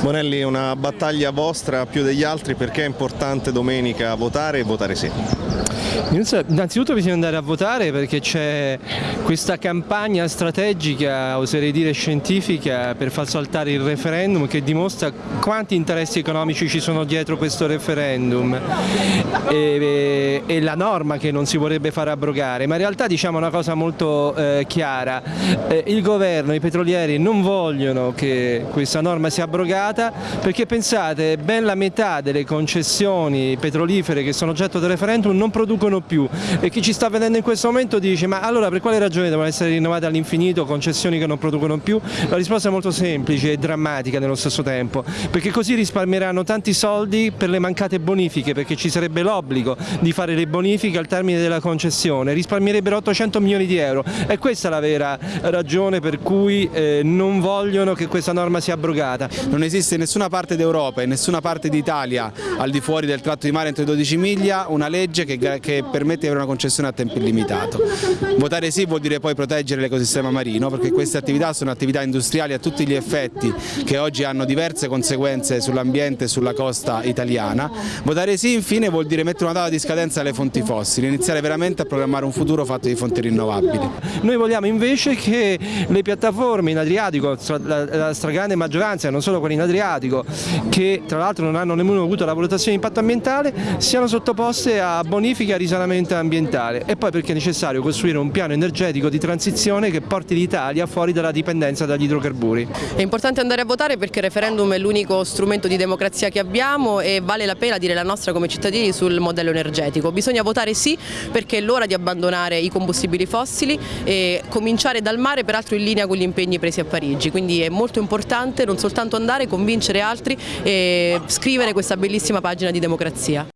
Bonelli, una battaglia vostra più degli altri perché è importante domenica votare e votare sì? Innanzitutto bisogna andare a votare perché c'è questa campagna strategica, oserei dire scientifica, per far saltare il referendum che dimostra quanti interessi economici ci sono dietro questo referendum e, e la norma che non si vorrebbe far abrogare, ma in realtà diciamo una cosa molto eh, chiara, eh, il governo, i petrolieri non vogliono che questa norma sia abrogata perché pensate ben la metà delle concessioni petrolifere che sono oggetto del referendum non producono più e chi ci sta vedendo in questo momento dice ma allora per quale ragione devono essere rinnovate all'infinito concessioni che non producono più? La risposta è molto semplice e drammatica nello stesso tempo perché così risparmieranno tanti soldi per le mancate bonifiche perché ci sarebbe l'obbligo di fare le bonifiche al termine della concessione, risparmierebbero 800 milioni di euro e questa è la vera ragione per cui eh, non vogliono che questa norma sia abrogata. Non esiste in nessuna parte d'Europa e in nessuna parte d'Italia al di fuori del tratto di mare entro i 12 miglia una legge che, che permette di avere una concessione a tempo illimitato. Votare sì vuol dire poi proteggere l'ecosistema marino perché queste attività sono attività industriali a tutti gli effetti che oggi hanno diverse conseguenze sull'ambiente e sulla costa italiana. Votare sì infine vuol dire mettere una data di scadenza alle fonti fossili, iniziare veramente a programmare un futuro fatto di fonti rinnovabili. Noi vogliamo invece che le piattaforme in Adriatico, la stragrande maggioranza, non solo quelle in Adriatico, che tra l'altro non hanno nemmeno avuto la valutazione di impatto ambientale, siano sottoposte a bonifica e risanamento ambientale e poi perché è necessario costruire un piano energetico di transizione che porti l'Italia fuori dalla dipendenza dagli idrocarburi. È importante andare a votare perché il referendum è l'unico strumento di democrazia che abbiamo e vale la pena dire la nostra come cittadini sul modello energetico. Bisogna votare sì perché è l'ora di abbandonare i combustibili fossili e cominciare dal mare peraltro in linea con gli impegni presi a Parigi, quindi è molto importante non soltanto andare, convincere altri e scrivere questa bellissima pagina di democrazia.